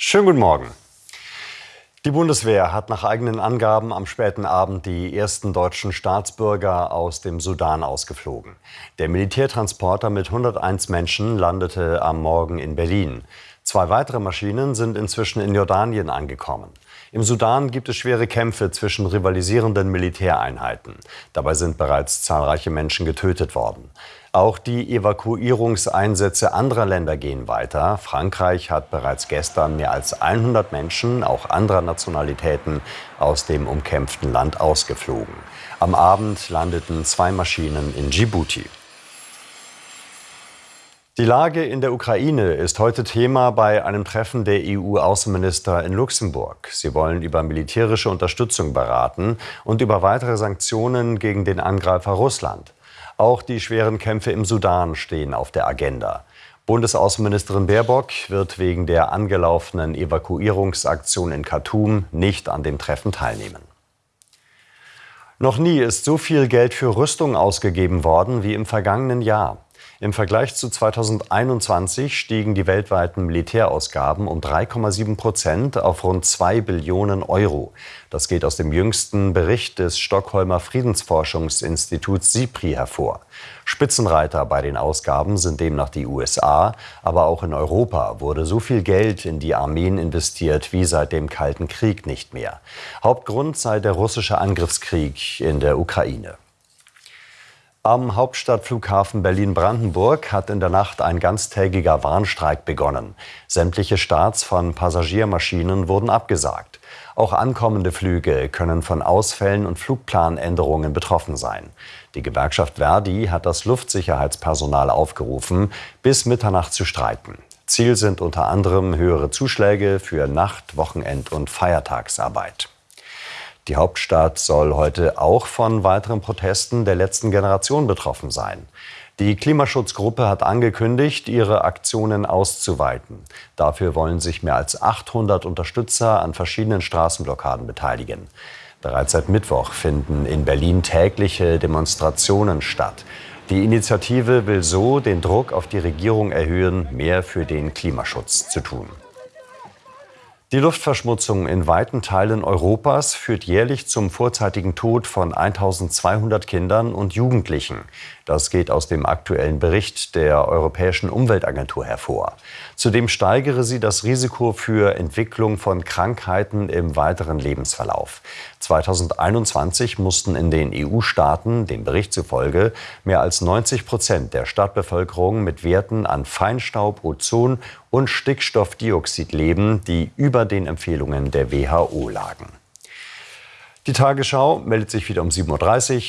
Schönen guten Morgen. Die Bundeswehr hat nach eigenen Angaben am späten Abend die ersten deutschen Staatsbürger aus dem Sudan ausgeflogen. Der Militärtransporter mit 101 Menschen landete am Morgen in Berlin. Zwei weitere Maschinen sind inzwischen in Jordanien angekommen. Im Sudan gibt es schwere Kämpfe zwischen rivalisierenden Militäreinheiten. Dabei sind bereits zahlreiche Menschen getötet worden. Auch die Evakuierungseinsätze anderer Länder gehen weiter. Frankreich hat bereits gestern mehr als 100 Menschen, auch anderer Nationalitäten, aus dem umkämpften Land ausgeflogen. Am Abend landeten zwei Maschinen in Djibouti. Die Lage in der Ukraine ist heute Thema bei einem Treffen der EU-Außenminister in Luxemburg. Sie wollen über militärische Unterstützung beraten und über weitere Sanktionen gegen den Angreifer Russland. Auch die schweren Kämpfe im Sudan stehen auf der Agenda. Bundesaußenministerin Baerbock wird wegen der angelaufenen Evakuierungsaktion in Khartoum nicht an dem Treffen teilnehmen. Noch nie ist so viel Geld für Rüstung ausgegeben worden wie im vergangenen Jahr. Im Vergleich zu 2021 stiegen die weltweiten Militärausgaben um 3,7 Prozent auf rund 2 Billionen Euro. Das geht aus dem jüngsten Bericht des Stockholmer Friedensforschungsinstituts SIPRI hervor. Spitzenreiter bei den Ausgaben sind demnach die USA, aber auch in Europa wurde so viel Geld in die Armeen investiert wie seit dem Kalten Krieg nicht mehr. Hauptgrund sei der russische Angriffskrieg in der Ukraine. Am Hauptstadtflughafen Berlin-Brandenburg hat in der Nacht ein ganztägiger Warnstreik begonnen. Sämtliche Starts von Passagiermaschinen wurden abgesagt. Auch ankommende Flüge können von Ausfällen und Flugplanänderungen betroffen sein. Die Gewerkschaft Verdi hat das Luftsicherheitspersonal aufgerufen, bis Mitternacht zu streiken. Ziel sind unter anderem höhere Zuschläge für Nacht-, Wochenend- und Feiertagsarbeit. Die Hauptstadt soll heute auch von weiteren Protesten der letzten Generation betroffen sein. Die Klimaschutzgruppe hat angekündigt, ihre Aktionen auszuweiten. Dafür wollen sich mehr als 800 Unterstützer an verschiedenen Straßenblockaden beteiligen. Bereits seit Mittwoch finden in Berlin tägliche Demonstrationen statt. Die Initiative will so den Druck auf die Regierung erhöhen, mehr für den Klimaschutz zu tun. Die Luftverschmutzung in weiten Teilen Europas führt jährlich zum vorzeitigen Tod von 1200 Kindern und Jugendlichen. Das geht aus dem aktuellen Bericht der Europäischen Umweltagentur hervor. Zudem steigere sie das Risiko für Entwicklung von Krankheiten im weiteren Lebensverlauf. 2021 mussten in den EU-Staaten, dem Bericht zufolge, mehr als 90 Prozent der Stadtbevölkerung mit Werten an Feinstaub, Ozon und Stickstoffdioxid leben, die über den Empfehlungen der WHO lagen. Die Tagesschau meldet sich wieder um 7.30 Uhr.